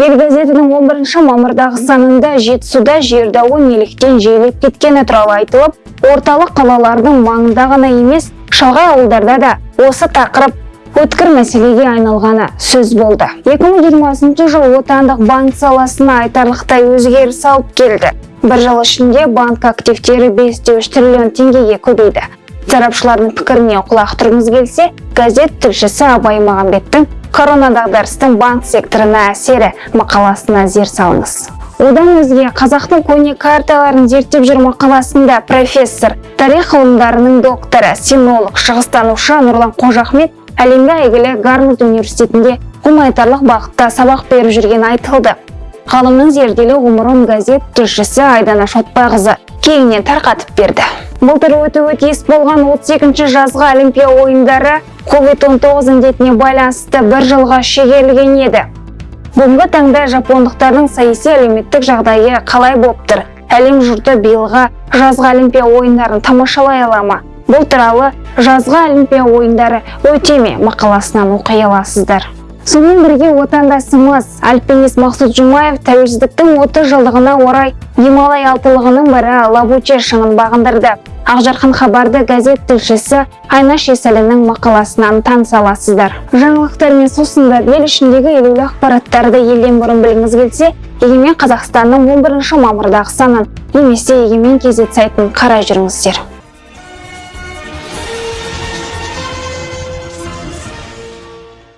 ел газетінің 11 мамырдағы санында жетісуда жер дауы неліктен жиілеп кеткені туралы айтылып орталық қалалардың маңында ғана емес шалғай ауылдарда да осы тақырып өткір мәселеге айналғаны сөз болды. 2020 жыл отандық банк саласына айтарлықтай өзгеріс алып келді. бір жыл ішінде банк активтері 5,3 триллион теңгеге көбейді. Сарапшылардың пікіріне құлақ келсе газет тілшісі абай мағамбеттің корона дағдарыстың банк секторына әсері мақаласына зер салыңыз. Одан өзге қазақтың көне карталарын зерттеп жүр мақаласында профессор тарих ғылымдарының докторы синолог шығыстанушы нұрлан қожахмет әлемге әйгілі гарвард университетінде гуманитарлық бағытта сабақ беріп жүрген айтылды. Ғалымның зерделі ғұмырын газет тілшісі айдана шотбайқызы кеңінен тарқатып берді. Өтуі тиіс болған 32 жазғы олимпия ойындары covid-19 індетіне байланысты бір жылға шегерілген еді. Бүгінгі таңда жапондықтардың саяси әлеуметтік жағдайы қалай болып тұр? Әлем жұрты биылға жазғы олимпия ойындарын тамашалай ала ма? Бұл туралы жазғы олимпия ойындары өте ме мақаласынан оқи аласыздар. Сонымен бірге отандасымыз альпинист мақсұт жұмаев тәуелсіздіктің 30 жылдығына орай гималай алтылығының бірі лабуче шыңын бағындырды. Ақжарқын хабарды газет тілшісі айнаш есәлінің мақаласынан таныса аласыздар. Жаңалықтармен сусындап ел ішіндегі елеулі ақпараттарды елден бұрын білгіңіз келсе егемен қазақстанның 11 мамырдағы санын немесе егемен кз сайтын қарай жүріңіздер.